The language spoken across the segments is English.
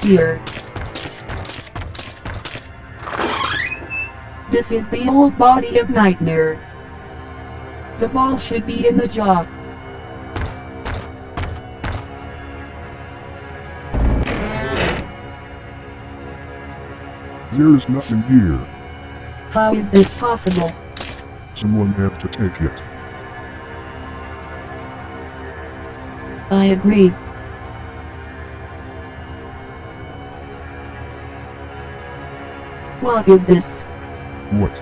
here. This is the old body of Nightmare. The ball should be in the jaw. There is nothing here. How is this possible? Someone had to take it. I agree. What is this? What?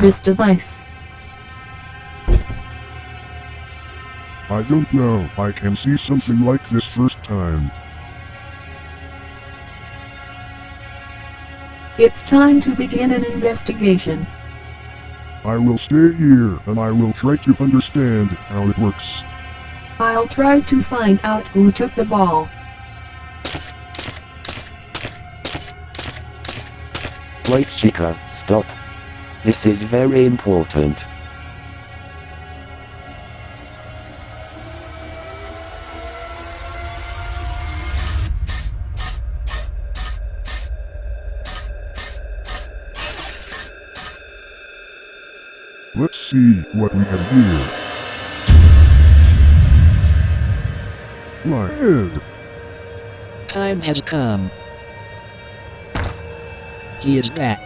This device. I don't know. I can see something like this first time. It's time to begin an investigation. I will stay here and I will try to understand how it works. I'll try to find out who took the ball. Wait Chica, stop. This is very important. Let's see what we have here. My head. Time has come. He is back.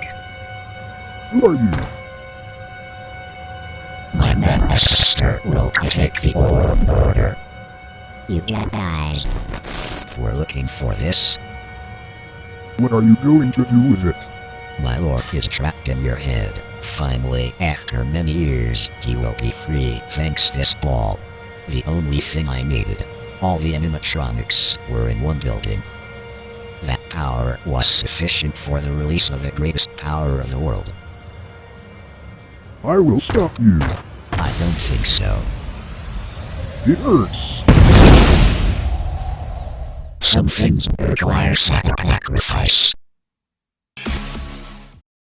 Who are you? My master will take the orb order. You got eyes. We're looking for this. What are you going to do with it? My lord is trapped in your head. Finally, after many years, he will be free thanks this ball. The only thing I needed. All the animatronics were in one building. That power was sufficient for the release of the greatest power of the world. I will stop you. I don't think so. It hurts. Some things require sacrifice.